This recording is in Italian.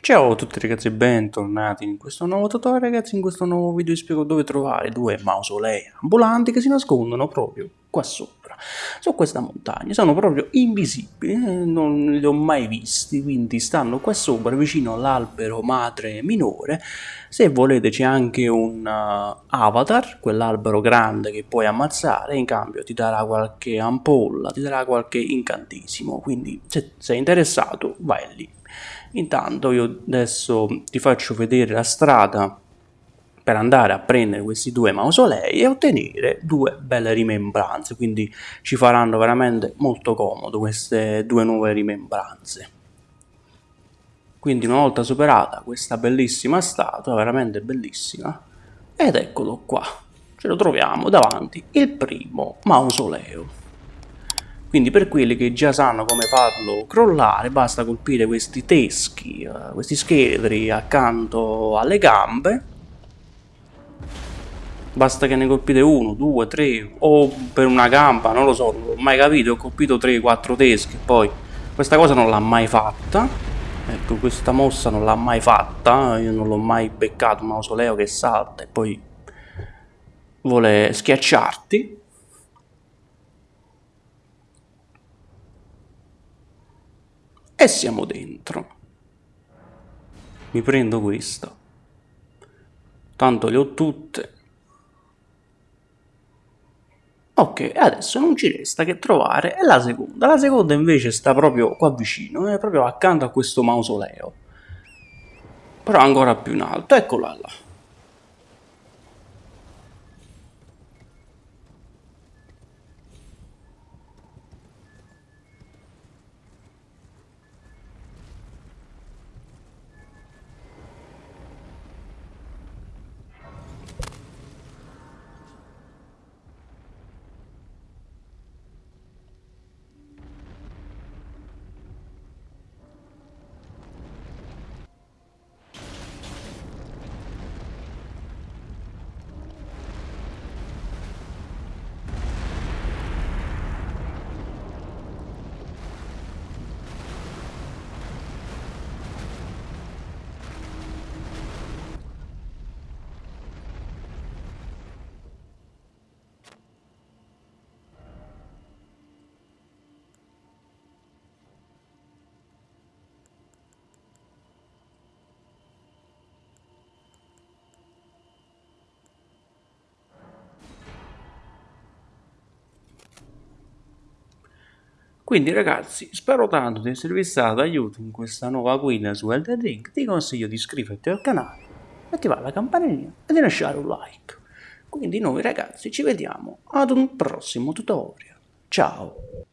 Ciao a tutti ragazzi e bentornati in questo nuovo tutorial ragazzi, in questo nuovo video. Vi spiego dove trovare due mausolei ambulanti che si nascondono proprio qua sopra, su questa montagna, sono proprio invisibili, eh, non li ho mai visti, quindi stanno qua sopra vicino all'albero madre minore, se volete c'è anche un uh, avatar, quell'albero grande che puoi ammazzare, in cambio ti darà qualche ampolla, ti darà qualche incantesimo, quindi se sei interessato vai lì. Intanto io adesso ti faccio vedere la strada per andare a prendere questi due mausolei e ottenere due belle rimembranze, quindi ci faranno veramente molto comodo queste due nuove rimembranze. Quindi una volta superata questa bellissima statua, veramente bellissima, ed eccolo qua, ce lo troviamo davanti il primo mausoleo. Quindi per quelli che già sanno come farlo crollare basta colpire questi teschi, uh, questi scheletri accanto alle gambe. Basta che ne colpite uno, due, tre o per una gamba, non lo so, non l'ho mai capito, ho colpito 3-4 teschi, poi questa cosa non l'ha mai fatta. Ecco, questa mossa non l'ha mai fatta, io non l'ho mai beccato un mausoleo che salta e poi vuole schiacciarti. E siamo dentro. Mi prendo questa. Tanto le ho tutte. Ok, adesso non ci resta che trovare la seconda. La seconda invece sta proprio qua vicino, è proprio accanto a questo mausoleo. Però ancora più in alto, eccola là. Quindi ragazzi, spero tanto di esservi stato d'aiuto in questa nuova guida su Elden Ring, ti consiglio di iscriverti al canale, attivare la campanellina e di lasciare un like. Quindi noi ragazzi ci vediamo ad un prossimo tutorial. Ciao!